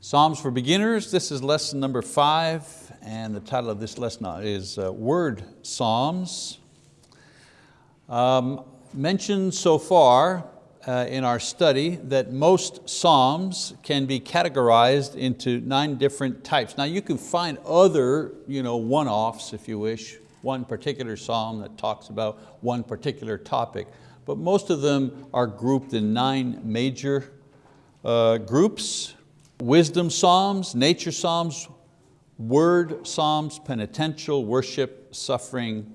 Psalms for Beginners, this is lesson number five, and the title of this lesson is uh, Word Psalms. Um, mentioned so far uh, in our study that most Psalms can be categorized into nine different types. Now you can find other you know, one-offs, if you wish, one particular Psalm that talks about one particular topic, but most of them are grouped in nine major uh, groups wisdom psalms, nature psalms, word psalms, penitential, worship, suffering,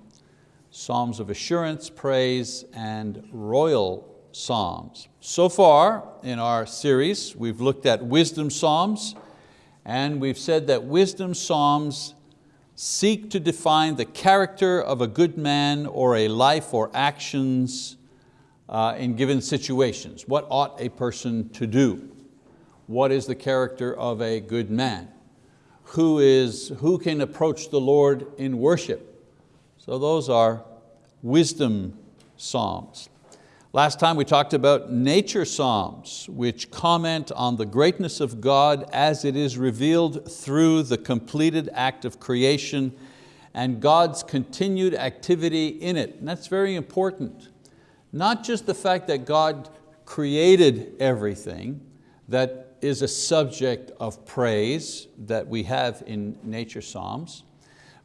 psalms of assurance, praise, and royal psalms. So far in our series, we've looked at wisdom psalms and we've said that wisdom psalms seek to define the character of a good man or a life or actions uh, in given situations. What ought a person to do? What is the character of a good man? Who, is, who can approach the Lord in worship? So those are wisdom psalms. Last time we talked about nature psalms, which comment on the greatness of God as it is revealed through the completed act of creation and God's continued activity in it. And that's very important. Not just the fact that God created everything, that is a subject of praise that we have in nature psalms.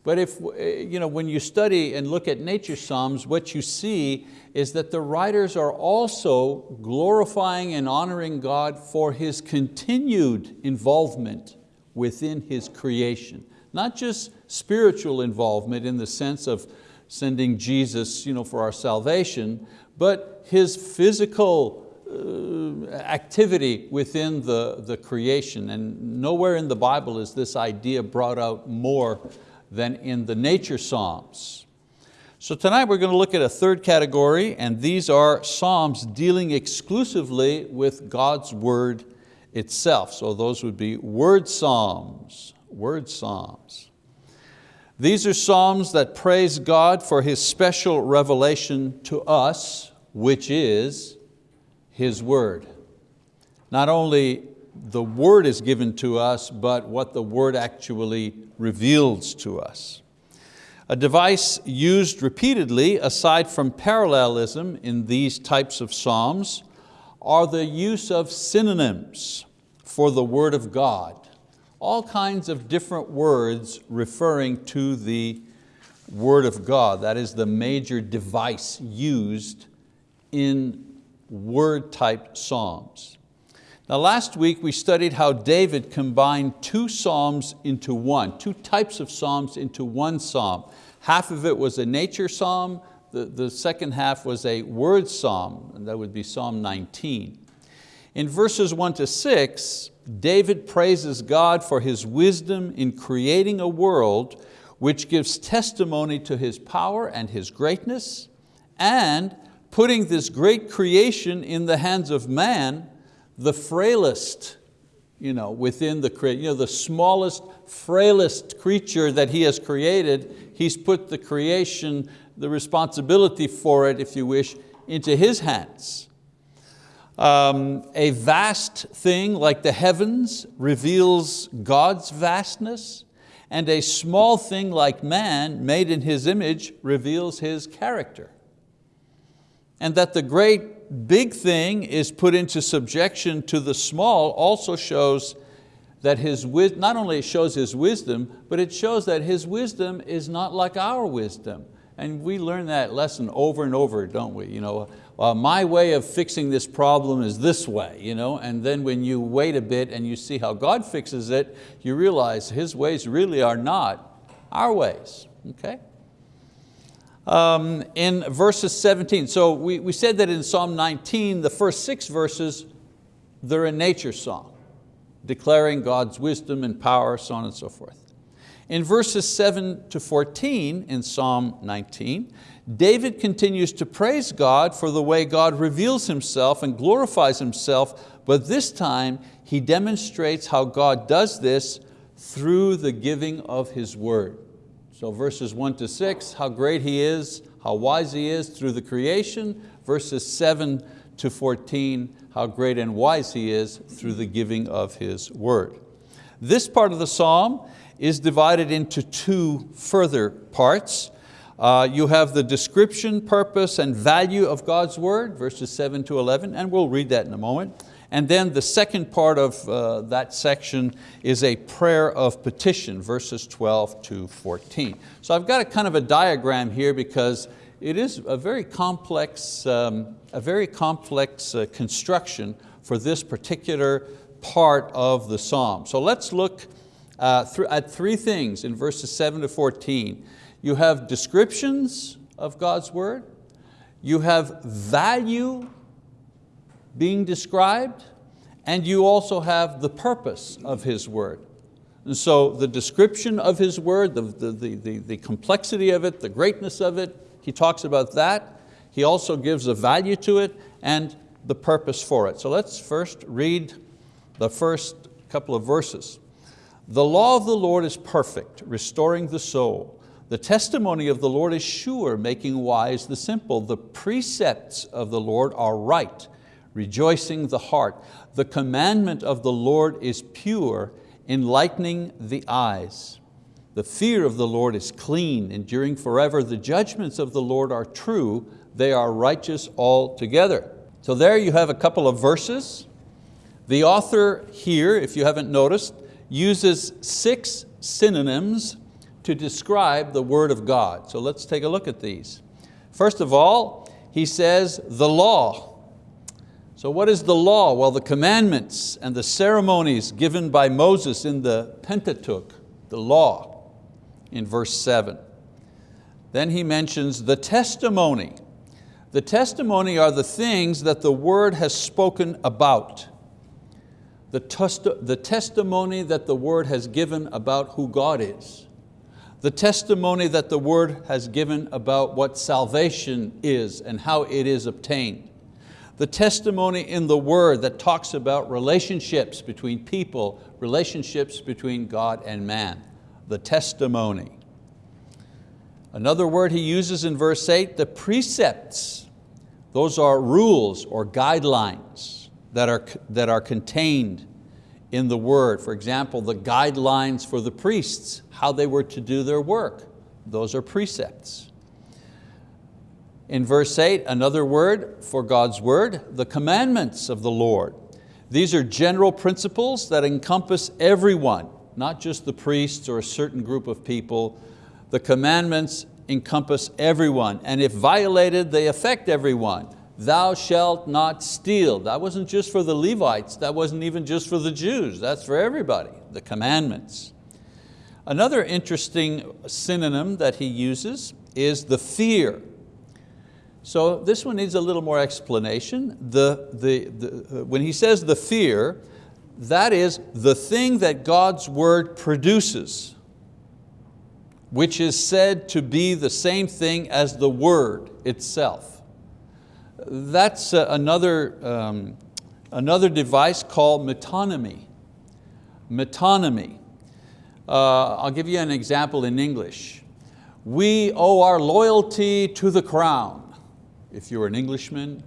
But if, eh, you know, when you study and look at nature psalms, what you see is that the writers are also glorifying and honoring God for His continued involvement within His creation. Not just spiritual involvement in the sense of sending Jesus you know, for our salvation, but His physical Uh, activity within the, the creation. And nowhere in the Bible is this idea brought out more than in the nature Psalms. So tonight we're going to look at a third category and these are Psalms dealing exclusively with God's word itself. So those would be word Psalms, word Psalms. These are Psalms that praise God for His special revelation to us, which is his word. Not only the word is given to us, but what the word actually reveals to us. A device used repeatedly, aside from parallelism in these types of psalms, are the use of synonyms for the word of God. All kinds of different words referring to the word of God. That is the major device used in word type psalms. Now last week we studied how David combined two psalms into one, two types of psalms into one psalm. Half of it was a nature psalm, the, the second half was a word psalm, and that would be Psalm 19. In verses one to six, David praises God for His wisdom in creating a world which gives testimony to His power and His greatness, and putting this great creation in the hands of man, the frailest you know, within the, you know, the smallest, frailest creature that He has created, He's put the creation, the responsibility for it, if you wish, into His hands. Um, a vast thing like the heavens reveals God's vastness, and a small thing like man, made in His image, reveals His character and that the great big thing is put into subjection to the small also shows that his, not only shows his wisdom, but it shows that his wisdom is not like our wisdom. And we learn that lesson over and over, don't we? You know, uh, my way of fixing this problem is this way, you know? and then when you wait a bit and you see how God fixes it, you realize His ways really are not our ways, okay? Um, in verses 17. So we, we said that in Psalm 19, the first six verses, they're a nature song, declaring God's wisdom and power, so on and so forth. In verses seven to 14 in Psalm 19, David continues to praise God for the way God reveals Himself and glorifies Himself, but this time he demonstrates how God does this through the giving of His word. So verses one to six, how great He is, how wise He is through the creation. Verses seven to 14, how great and wise He is through the giving of His word. This part of the psalm is divided into two further parts. Uh, you have the description, purpose, and value of God's word, verses seven to 11, and we'll read that in a moment. And then the second part of uh, that section is a prayer of petition, verses 12 to 14. So I've got a kind of a diagram here because it is a very complex, um, a very complex uh, construction for this particular part of the psalm. So let's look uh, at three things in verses seven to 14. You have descriptions of God's word, you have value being described, and you also have the purpose of His word. And so the description of His word, the, the, the, the, complexity of it, the greatness of it, he talks about that. He also gives a value to it and the purpose for it. So let's first read the first couple of verses. The law of the Lord is perfect, restoring the soul. The testimony of the Lord is sure, making wise the simple. The precepts of the Lord are right, rejoicing the heart. The commandment of the Lord is pure, enlightening the eyes. The fear of the Lord is clean, enduring forever. The judgments of the Lord are true, they are righteous altogether. So there you have a couple of verses. The author here, if you haven't noticed, uses six synonyms to describe the word of God. So let's take a look at these. First of all, he says the law. So what is the law? Well, the commandments and the ceremonies given by Moses in the Pentateuch, the law, in verse seven. Then he mentions the testimony. The testimony are the things that the word has spoken about the, the testimony that the word has given about who God is, the testimony that the word has given about what salvation is and how it is obtained, the testimony in the word that talks about relationships between people, relationships between God and man, the testimony. Another word he uses in verse eight, the precepts. Those are rules or guidelines that are, that are contained in the word. For example, the guidelines for the priests, how they were to do their work. Those are precepts. In verse eight, another word for God's word, the commandments of the Lord. These are general principles that encompass everyone, not just the priests or a certain group of people. The commandments encompass everyone, and if violated, they affect everyone thou shalt not steal. That wasn't just for the Levites, that wasn't even just for the Jews, that's for everybody, the commandments. Another interesting synonym that he uses is the fear. So this one needs a little more explanation. The, the, the, when he says the fear, that is the thing that God's word produces, which is said to be the same thing as the word itself that's uh, another, um, another device called metonymy. Metonymy. Uh, I'll give you an example in English. We owe our loyalty to the crown. If you're an Englishman,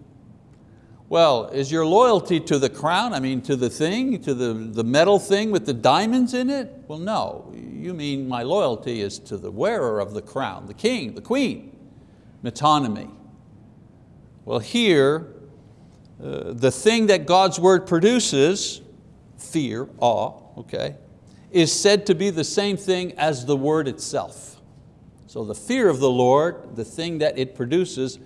well, is your loyalty to the crown, I mean to the thing, to the, the metal thing with the diamonds in it? Well, no, you mean my loyalty is to the wearer of the crown, the king, the queen. Metonymy. Well here, uh, the thing that God's word produces, fear, awe, okay, is said to be the same thing as the word itself. So the fear of the Lord, the thing that it produces,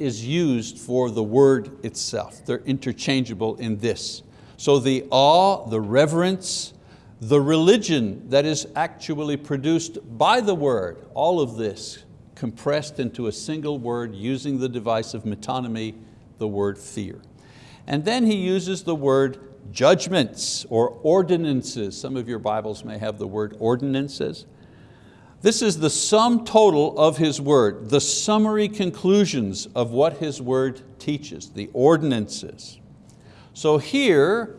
is used for the word itself. They're interchangeable in this. So the awe, the reverence, the religion that is actually produced by the word, all of this compressed into a single word using the device of metonymy, the word fear. And then he uses the word judgments or ordinances. Some of your Bibles may have the word ordinances. This is the sum total of His word, the summary conclusions of what His word teaches, the ordinances. So here,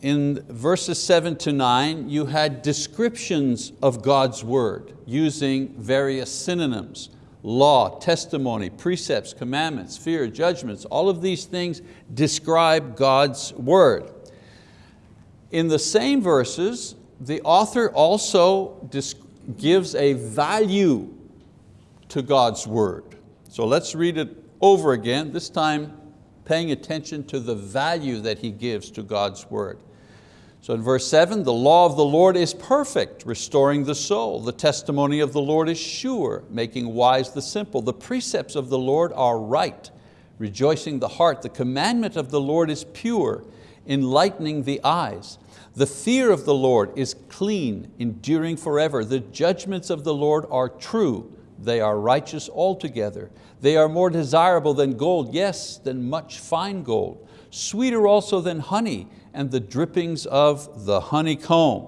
in verses seven to nine, you had descriptions of God's word using various synonyms, law, testimony, precepts, commandments, fear, judgments, all of these things describe God's word. In the same verses, the author also gives a value to God's word. So let's read it over again, this time paying attention to the value that he gives to God's word. So in verse seven, the law of the Lord is perfect, restoring the soul. The testimony of the Lord is sure, making wise the simple. The precepts of the Lord are right, rejoicing the heart. The commandment of the Lord is pure, enlightening the eyes. The fear of the Lord is clean, enduring forever. The judgments of the Lord are true, they are righteous altogether. They are more desirable than gold, yes, than much fine gold. Sweeter also than honey and the drippings of the honeycomb.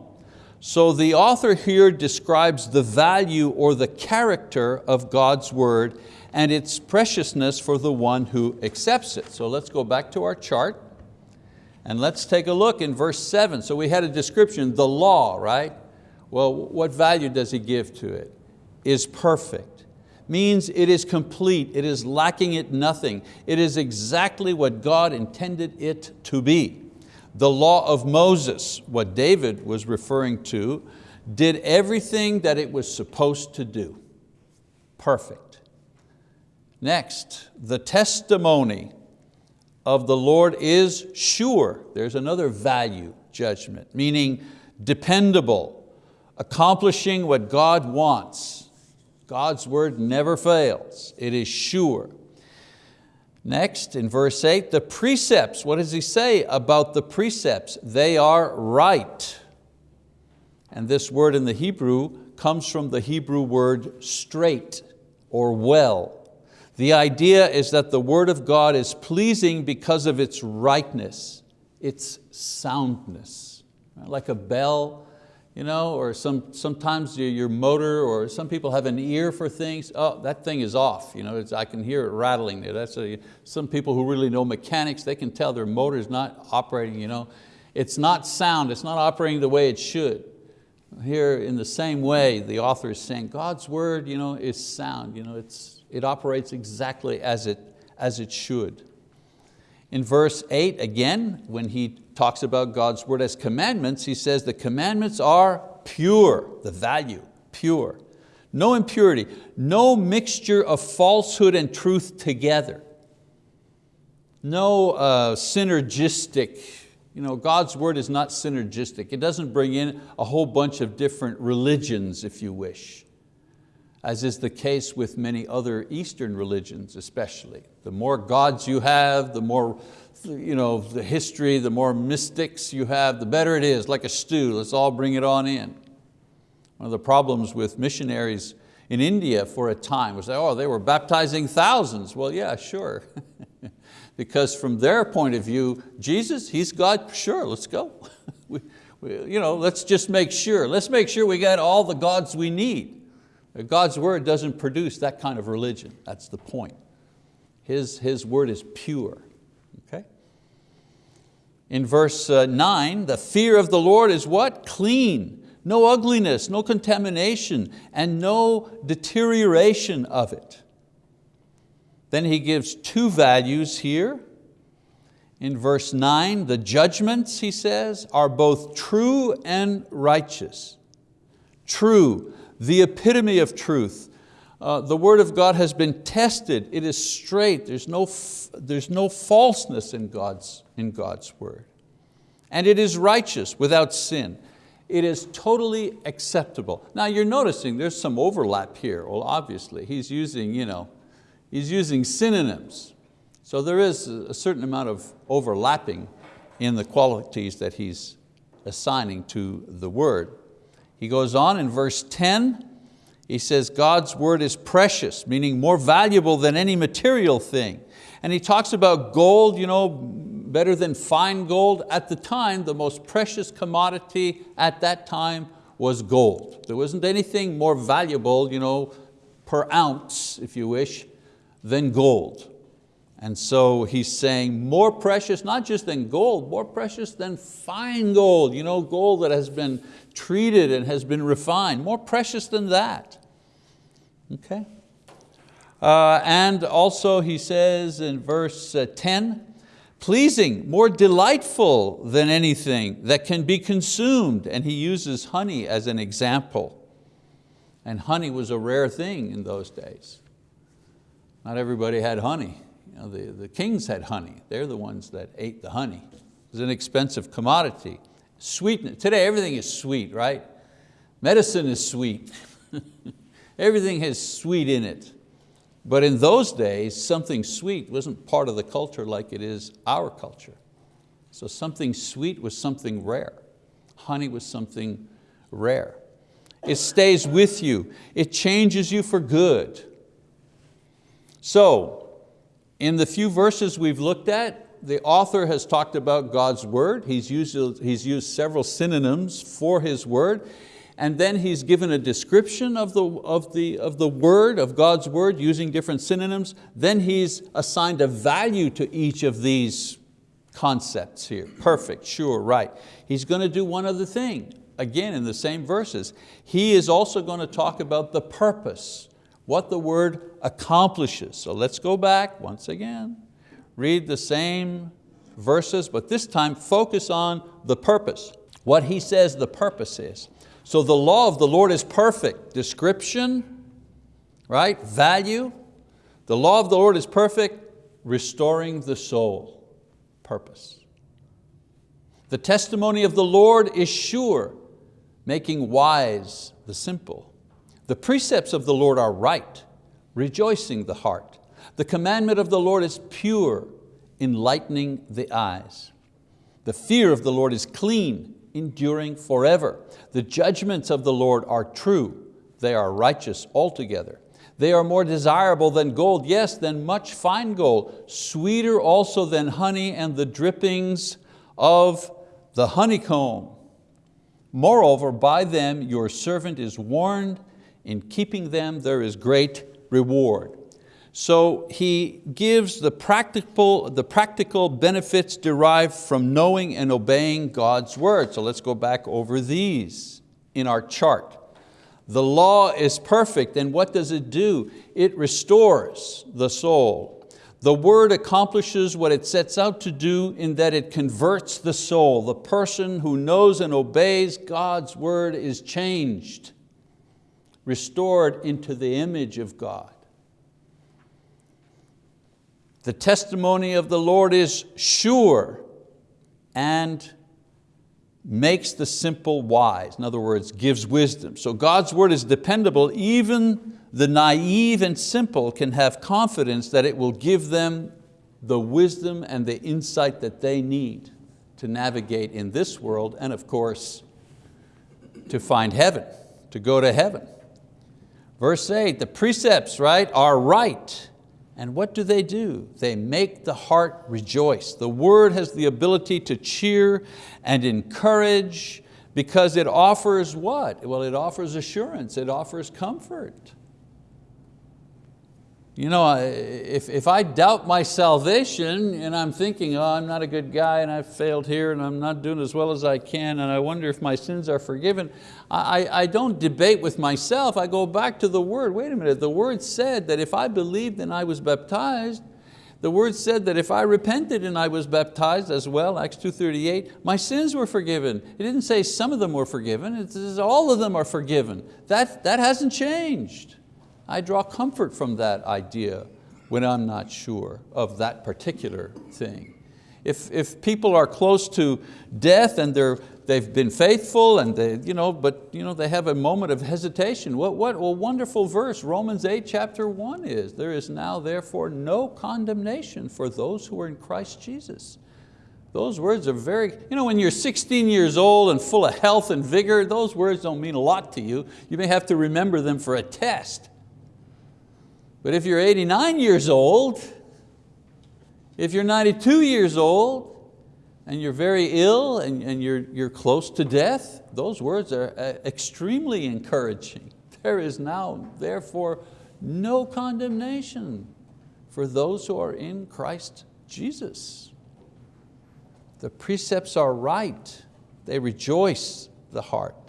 So the author here describes the value or the character of God's word and its preciousness for the one who accepts it. So let's go back to our chart and let's take a look in verse seven. So we had a description, the law, right? Well, what value does he give to it? Is perfect. Means it is complete, it is lacking it nothing. It is exactly what God intended it to be. The law of Moses, what David was referring to, did everything that it was supposed to do. Perfect. Next, the testimony of the Lord is sure. There's another value judgment, meaning dependable, accomplishing what God wants. God's word never fails, it is sure. Next, in verse eight, the precepts, what does he say about the precepts? They are right. And this word in the Hebrew comes from the Hebrew word straight or well. The idea is that the word of God is pleasing because of its rightness, its soundness. Like a bell you know, or some, sometimes your, motor, or some people have an ear for things. Oh, that thing is off. You know, I can hear it rattling there. That's a, some people who really know mechanics, they can tell their motor is not operating. You know. It's not sound, it's not operating the way it should. Here in the same way, the author is saying God's word you know, is sound. You know, it's, it operates exactly as it, as it should. In verse eight, again, when he talks about God's word as commandments, he says the commandments are pure, the value, pure. No impurity, no mixture of falsehood and truth together. No uh, synergistic, you know, God's word is not synergistic. It doesn't bring in a whole bunch of different religions, if you wish as is the case with many other Eastern religions especially. The more gods you have, the more you know, the history, the more mystics you have, the better it is, like a stew, let's all bring it on in. One of the problems with missionaries in India for a time was, oh, they were baptizing thousands. Well, yeah, sure. because from their point of view, Jesus, He's God, sure, let's go. we, we, you know, let's just make sure. Let's make sure we got all the gods we need. God's word doesn't produce that kind of religion. That's the point. His, his word is pure. Okay? In verse uh, nine, the fear of the Lord is what? Clean. No ugliness, no contamination, and no deterioration of it. Then he gives two values here. In verse nine, the judgments, he says, are both true and righteous. True, the epitome of truth. Uh, the word of God has been tested. It is straight. There's no, there's no falseness in God's, in God's word. And it is righteous without sin. It is totally acceptable. Now you're noticing there's some overlap here. Well, obviously, he's using, you know, he's using synonyms. So there is a certain amount of overlapping in the qualities that he's assigning to the word. He goes on in verse 10, he says, God's word is precious, meaning more valuable than any material thing. And he talks about gold, you know, better than fine gold. At the time, the most precious commodity at that time was gold. There wasn't anything more valuable, you know, per ounce, if you wish, than gold. And so he's saying more precious, not just than gold, more precious than fine gold, you know, gold that has been treated and has been refined, more precious than that. Okay? Uh, and also he says in verse uh, 10, pleasing, more delightful than anything that can be consumed. And he uses honey as an example. And honey was a rare thing in those days. Not everybody had honey. You know, the, the kings had honey. They're the ones that ate the honey. It was an expensive commodity. Sweetness, today everything is sweet, right? Medicine is sweet. everything has sweet in it. But in those days, something sweet wasn't part of the culture like it is our culture. So something sweet was something rare. Honey was something rare. It stays with you. It changes you for good. So, in the few verses we've looked at, the author has talked about God's word. He's used, he's used several synonyms for His word and then he's given a description of the, of, the, of the word, of God's word, using different synonyms. Then he's assigned a value to each of these concepts here. Perfect, sure, right. He's going to do one other thing, again in the same verses. He is also going to talk about the purpose, what the word accomplishes. So let's go back once again, read the same verses, but this time focus on the purpose. What he says the purpose is. So the law of the Lord is perfect. Description, right? Value. The law of the Lord is perfect, restoring the soul. Purpose. The testimony of the Lord is sure, making wise the simple. The precepts of the Lord are right, rejoicing the heart. The commandment of the Lord is pure, enlightening the eyes. The fear of the Lord is clean, enduring forever. The judgments of the Lord are true, they are righteous altogether. They are more desirable than gold, yes, than much fine gold, sweeter also than honey and the drippings of the honeycomb. Moreover, by them your servant is warned, in keeping them there is great reward. So he gives the practical, the practical benefits derived from knowing and obeying God's word. So let's go back over these in our chart. The law is perfect and what does it do? It restores the soul. The word accomplishes what it sets out to do in that it converts the soul. The person who knows and obeys God's word is changed, restored into the image of God. The testimony of the Lord is sure and makes the simple wise. In other words, gives wisdom. So God's word is dependable. Even the naive and simple can have confidence that it will give them the wisdom and the insight that they need to navigate in this world and of course to find heaven, to go to heaven. Verse eight, the precepts right, are right and what do they do? They make the heart rejoice. The word has the ability to cheer and encourage because it offers what? Well, it offers assurance, it offers comfort. You know, if, if I doubt my salvation and I'm thinking, oh, I'm not a good guy and I've failed here and I'm not doing as well as I can and I wonder if my sins are forgiven, I, I don't debate with myself, I go back to the word. Wait a minute, the word said that if I believed and I was baptized, the word said that if I repented and I was baptized as well, Acts 2.38, my sins were forgiven. It didn't say some of them were forgiven, it says all of them are forgiven. That, that hasn't changed. I draw comfort from that idea when I'm not sure of that particular thing. If, if people are close to death and they're, they've been faithful, and they, you know, but you know, they have a moment of hesitation, what, what a wonderful verse Romans 8 chapter 1 is. There is now therefore no condemnation for those who are in Christ Jesus. Those words are very, you know, when you're 16 years old and full of health and vigor, those words don't mean a lot to you. You may have to remember them for a test. But if you're 89 years old, if you're 92 years old, and you're very ill and, and you're, you're close to death, those words are uh, extremely encouraging. There is now, therefore, no condemnation for those who are in Christ Jesus. The precepts are right. They rejoice the heart.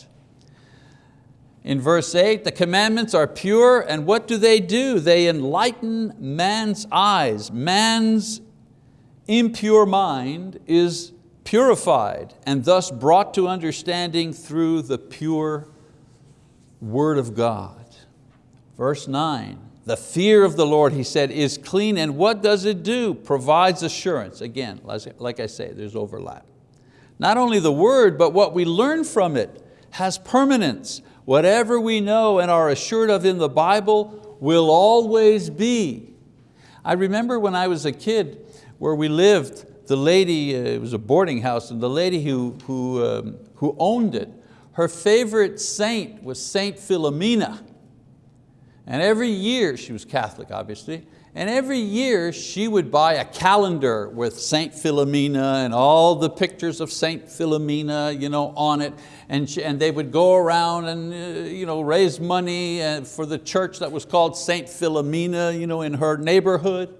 In verse eight, the commandments are pure and what do they do? They enlighten man's eyes. Man's impure mind is purified and thus brought to understanding through the pure word of God. Verse nine, the fear of the Lord, he said, is clean and what does it do? Provides assurance. Again, like I say, there's overlap. Not only the word, but what we learn from it has permanence. Whatever we know and are assured of in the Bible will always be. I remember when I was a kid where we lived, the lady, uh, it was a boarding house, and the lady who, who, um, who owned it, her favorite saint was Saint Philomena. And every year, she was Catholic obviously, and every year she would buy a calendar with Saint Philomena and all the pictures of Saint Philomena you know, on it. And, she, and they would go around and uh, you know, raise money uh, for the church that was called Saint Philomena you know, in her neighborhood.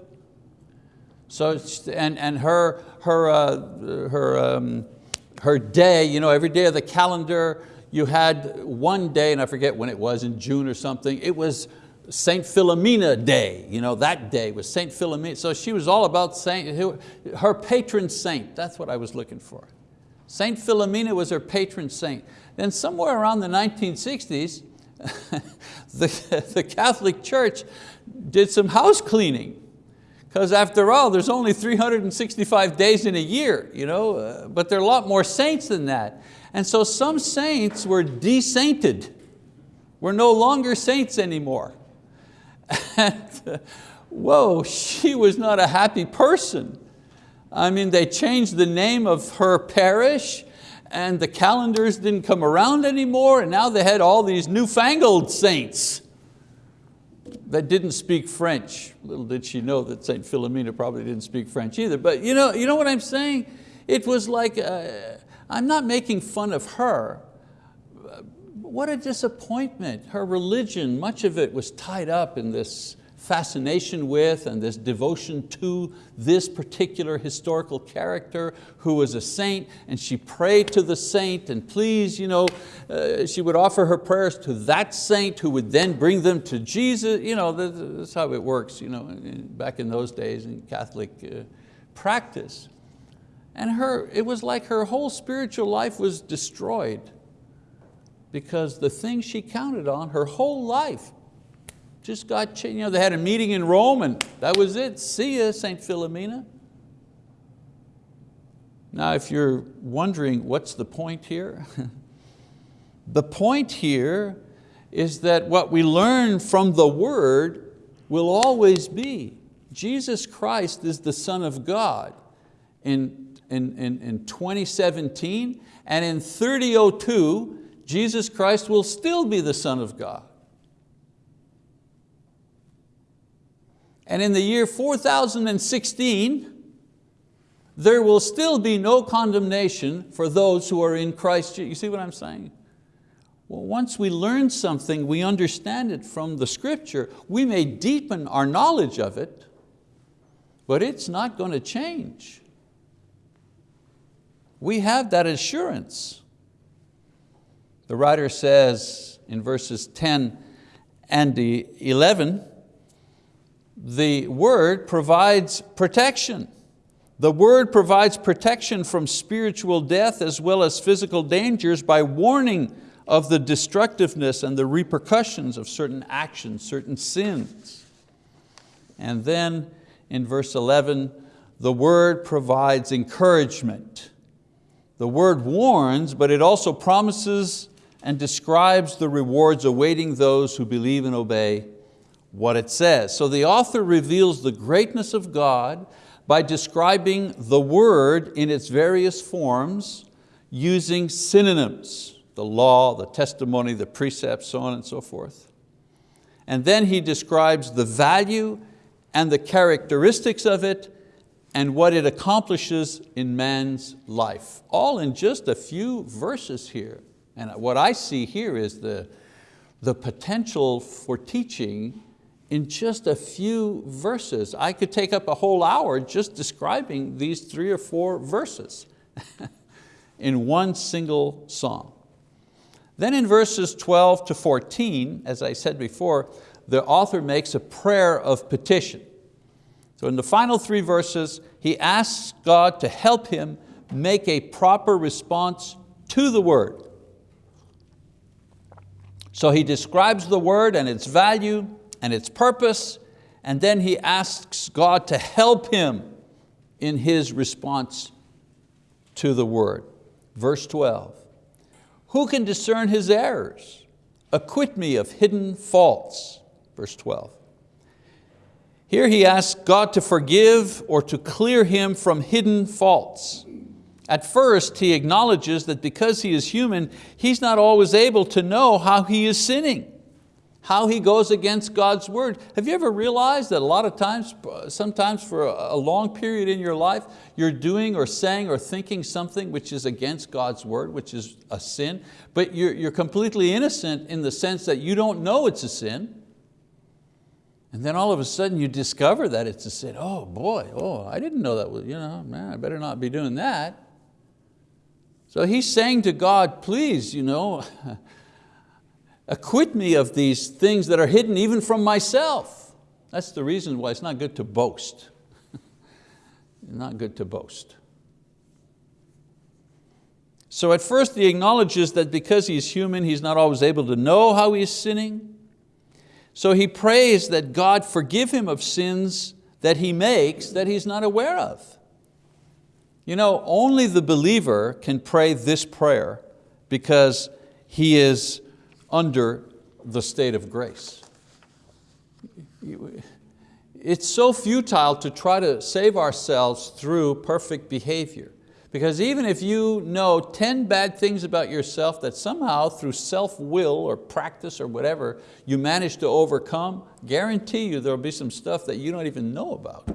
So, and, and her, her, uh, her, um, her day, you know, every day of the calendar, you had one day, and I forget when it was, in June or something, it was Saint Philomena Day, you know, that day was Saint Philomena. So she was all about Saint, her patron saint, that's what I was looking for. Saint Philomena was her patron saint. Then somewhere around the 1960s, the, the Catholic Church did some house cleaning. Because after all, there's only 365 days in a year, you know, uh, but there are a lot more saints than that. And so some saints were desainted. We're no longer saints anymore. And, whoa, she was not a happy person. I mean, they changed the name of her parish and the calendars didn't come around anymore and now they had all these newfangled saints that didn't speak French. Little did she know that St. Philomena probably didn't speak French either. But you know, you know what I'm saying? It was like, uh, I'm not making fun of her, what a disappointment. Her religion, much of it was tied up in this fascination with and this devotion to this particular historical character who was a saint and she prayed to the saint and please, you know, uh, she would offer her prayers to that saint who would then bring them to Jesus. You know, that's how it works you know, back in those days in Catholic uh, practice. And her, it was like her whole spiritual life was destroyed because the thing she counted on her whole life just got changed. You know, they had a meeting in Rome and that was it. See ya, St. Philomena. Now, if you're wondering what's the point here, the point here is that what we learn from the word will always be Jesus Christ is the Son of God. In, in, in, in 2017 and in 3002, Jesus Christ will still be the Son of God. And in the year 4016, there will still be no condemnation for those who are in Christ You see what I'm saying? Well, once we learn something, we understand it from the scripture, we may deepen our knowledge of it, but it's not going to change. We have that assurance. The writer says in verses 10 and 11, the word provides protection. The word provides protection from spiritual death as well as physical dangers by warning of the destructiveness and the repercussions of certain actions, certain sins. And then in verse 11, the word provides encouragement. The word warns, but it also promises and describes the rewards awaiting those who believe and obey what it says. So the author reveals the greatness of God by describing the word in its various forms using synonyms, the law, the testimony, the precepts, so on and so forth. And then he describes the value and the characteristics of it and what it accomplishes in man's life. All in just a few verses here. And what I see here is the, the potential for teaching in just a few verses. I could take up a whole hour just describing these three or four verses in one single song. Then in verses 12 to 14, as I said before, the author makes a prayer of petition. So in the final three verses, he asks God to help him make a proper response to the word. So he describes the word and its value and its purpose, and then he asks God to help him in his response to the word. Verse 12, who can discern his errors? Acquit me of hidden faults. Verse 12. Here he asks God to forgive or to clear him from hidden faults. At first, he acknowledges that because he is human, he's not always able to know how he is sinning, how he goes against God's word. Have you ever realized that a lot of times, sometimes for a long period in your life, you're doing or saying or thinking something which is against God's word, which is a sin, but you're, you're completely innocent in the sense that you don't know it's a sin, and then all of a sudden you discover that it's a sin. Oh boy, oh, I didn't know that was, you know, man, I better not be doing that. So he's saying to God, please, you know, acquit me of these things that are hidden even from myself. That's the reason why it's not good to boast. not good to boast. So at first he acknowledges that because he's human, he's not always able to know how he's sinning. So he prays that God forgive him of sins that he makes that he's not aware of. You know, only the believer can pray this prayer because he is under the state of grace. It's so futile to try to save ourselves through perfect behavior. Because even if you know 10 bad things about yourself that somehow through self-will or practice or whatever you manage to overcome, guarantee you there'll be some stuff that you don't even know about.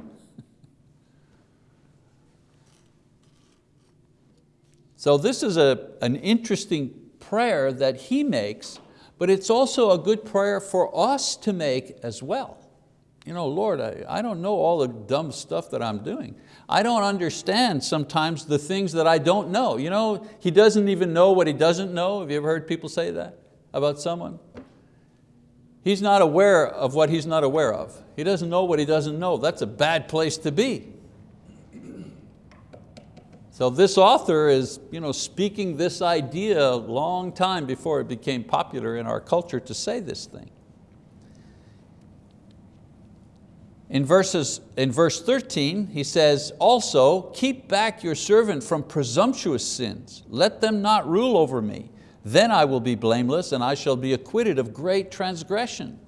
So this is a, an interesting prayer that he makes, but it's also a good prayer for us to make as well. You know, Lord, I, I don't know all the dumb stuff that I'm doing. I don't understand sometimes the things that I don't know. You know, he doesn't even know what he doesn't know. Have you ever heard people say that about someone? He's not aware of what he's not aware of. He doesn't know what he doesn't know. That's a bad place to be. So this author is you know, speaking this idea a long time before it became popular in our culture to say this thing. In, verses, in verse 13, he says, also, keep back your servant from presumptuous sins. Let them not rule over me. Then I will be blameless and I shall be acquitted of great transgression.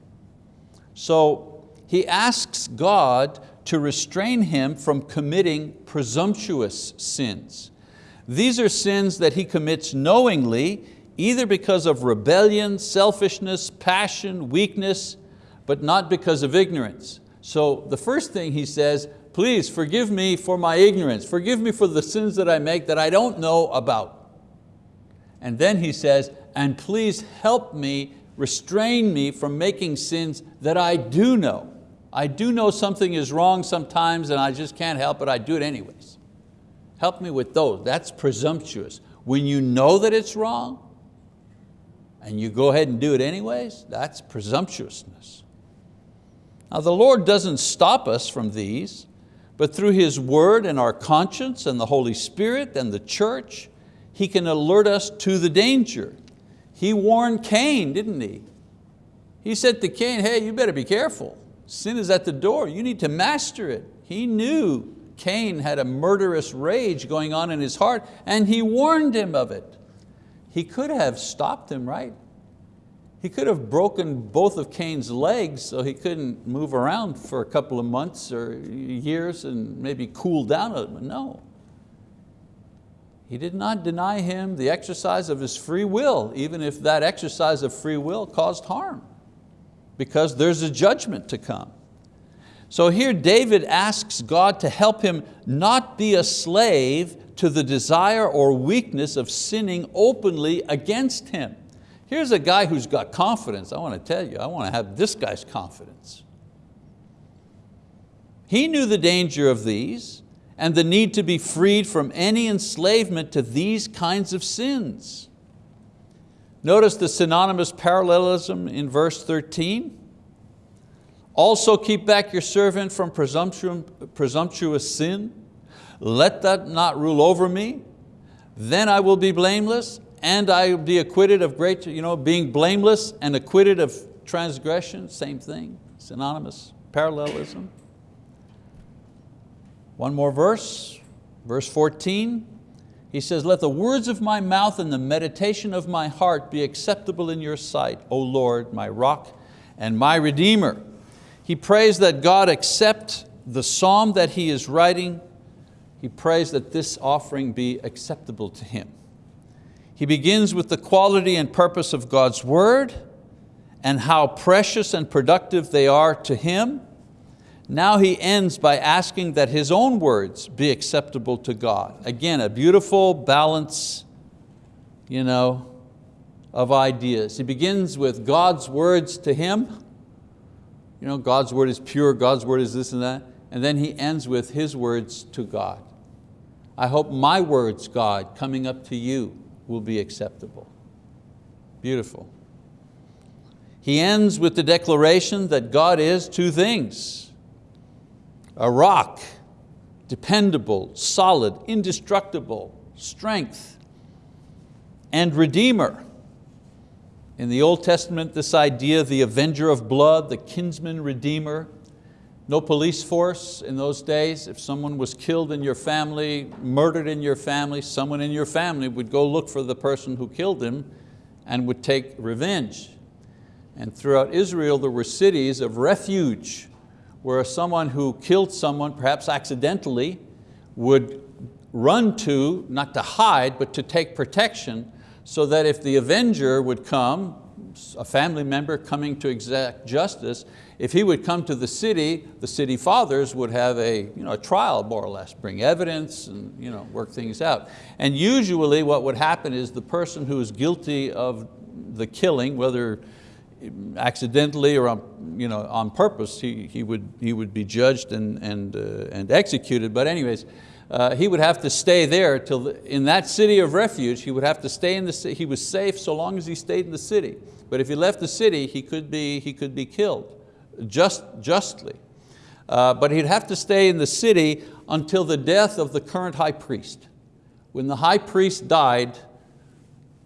So he asks God to restrain him from committing presumptuous sins. These are sins that he commits knowingly, either because of rebellion, selfishness, passion, weakness, but not because of ignorance. So the first thing he says, please forgive me for my ignorance, forgive me for the sins that I make that I don't know about. And then he says, and please help me, restrain me from making sins that I do know. I do know something is wrong sometimes and I just can't help it, I do it anyways. Help me with those, that's presumptuous. When you know that it's wrong and you go ahead and do it anyways, that's presumptuousness. Now the Lord doesn't stop us from these, but through His word and our conscience and the Holy Spirit and the church, He can alert us to the danger. He warned Cain, didn't he? He said to Cain, hey, you better be careful. Sin is at the door, you need to master it. He knew Cain had a murderous rage going on in his heart and he warned him of it. He could have stopped him, right? He could have broken both of Cain's legs so he couldn't move around for a couple of months or years and maybe cool down a little. No. He did not deny him the exercise of his free will, even if that exercise of free will caused harm because there's a judgment to come. So here David asks God to help him not be a slave to the desire or weakness of sinning openly against him. Here's a guy who's got confidence. I want to tell you, I want to have this guy's confidence. He knew the danger of these and the need to be freed from any enslavement to these kinds of sins. Notice the synonymous parallelism in verse 13. Also keep back your servant from presumptuous sin. Let that not rule over me. Then I will be blameless and I will be acquitted of great, you know, being blameless and acquitted of transgression, same thing, synonymous, parallelism. One more verse, verse 14. He says, let the words of my mouth and the meditation of my heart be acceptable in your sight, O Lord, my rock and my redeemer. He prays that God accept the psalm that he is writing. He prays that this offering be acceptable to him. He begins with the quality and purpose of God's word and how precious and productive they are to him. Now he ends by asking that his own words be acceptable to God. Again, a beautiful balance you know, of ideas. He begins with God's words to him. You know, God's word is pure, God's word is this and that. And then he ends with his words to God. I hope my words, God, coming up to you will be acceptable. Beautiful. He ends with the declaration that God is two things a rock, dependable, solid, indestructible, strength, and redeemer. In the Old Testament, this idea, the avenger of blood, the kinsman redeemer, no police force in those days. If someone was killed in your family, murdered in your family, someone in your family would go look for the person who killed him and would take revenge. And throughout Israel, there were cities of refuge where someone who killed someone, perhaps accidentally, would run to, not to hide, but to take protection, so that if the avenger would come, a family member coming to exact justice, if he would come to the city, the city fathers would have a, you know, a trial more or less, bring evidence and you know, work things out. And usually what would happen is the person who is guilty of the killing, whether accidentally or on, you know, on purpose, he, he, would, he would be judged and, and, uh, and executed. But anyways, uh, he would have to stay there till the, in that city of refuge, he would have to stay in the city. He was safe so long as he stayed in the city. But if he left the city, he could be, he could be killed, just, justly. Uh, but he'd have to stay in the city until the death of the current high priest. When the high priest died,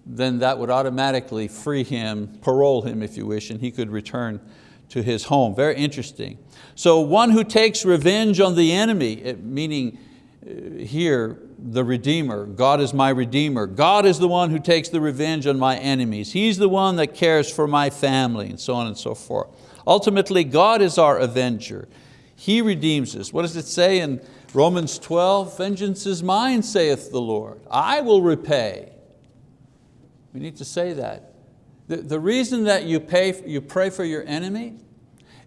then that would automatically free him, parole him if you wish, and he could return to his home. Very interesting. So one who takes revenge on the enemy, meaning uh, here, the Redeemer, God is my Redeemer. God is the one who takes the revenge on my enemies. He's the one that cares for my family and so on and so forth. Ultimately, God is our avenger. He redeems us. What does it say in Romans 12? Vengeance is mine, saith the Lord. I will repay. We need to say that. The, the reason that you, pay, you pray for your enemy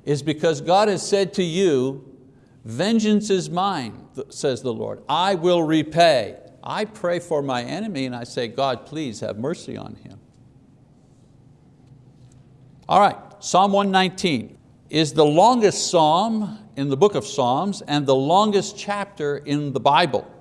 is because God has said to you, vengeance is mine, says the Lord. I will repay. I pray for my enemy and I say, God, please have mercy on him. All right, Psalm 119 is the longest psalm in the book of Psalms and the longest chapter in the Bible.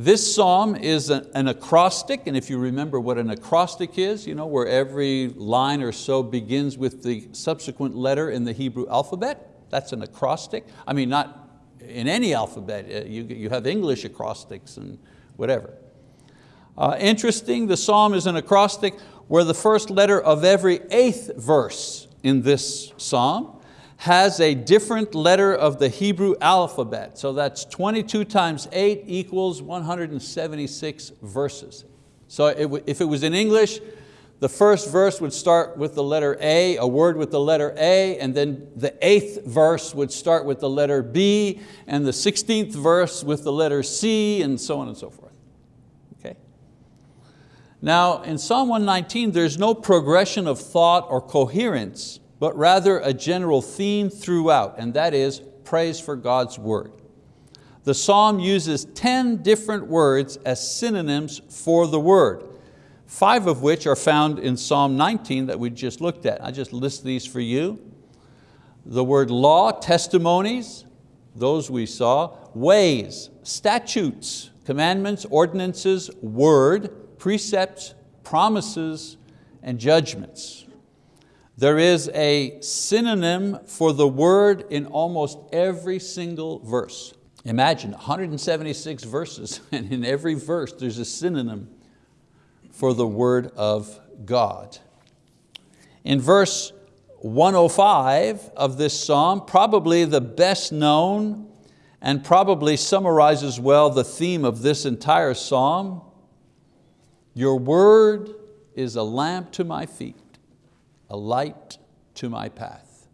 This psalm is an acrostic, and if you remember what an acrostic is, you know, where every line or so begins with the subsequent letter in the Hebrew alphabet, that's an acrostic. I mean, not in any alphabet, uh, you, you have English acrostics and whatever. Uh, interesting, the psalm is an acrostic where the first letter of every eighth verse in this psalm has a different letter of the Hebrew alphabet. So that's 22 times eight equals 176 verses. So it, if it was in English, the first verse would start with the letter A, a word with the letter A, and then the eighth verse would start with the letter B, and the 16th verse with the letter C, and so on and so forth. Okay? Now in Psalm 119, there's no progression of thought or coherence but rather a general theme throughout, and that is praise for God's word. The psalm uses 10 different words as synonyms for the word, five of which are found in Psalm 19 that we just looked at. I just list these for you. The word law, testimonies, those we saw, ways, statutes, commandments, ordinances, word, precepts, promises, and judgments. There is a synonym for the word in almost every single verse. Imagine 176 verses and in every verse there's a synonym for the word of God. In verse 105 of this psalm, probably the best known and probably summarizes well the theme of this entire psalm, your word is a lamp to my feet, a light to my path.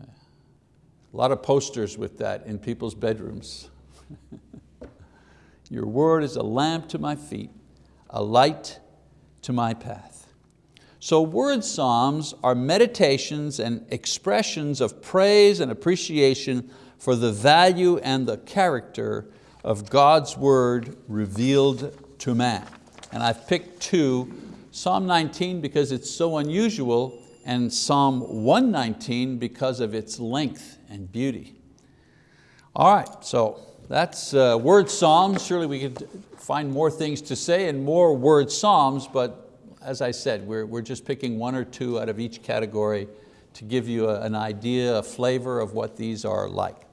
A lot of posters with that in people's bedrooms. your word is a lamp to my feet, a light to my path. So word psalms are meditations and expressions of praise and appreciation for the value and the character of God's word revealed to man. And I've picked two, Psalm 19 because it's so unusual and Psalm 119 because of its length and beauty. All right, so that's uh, word psalms. Surely we could find more things to say and more word psalms, but as I said, we're, we're just picking one or two out of each category to give you a, an idea, a flavor of what these are like.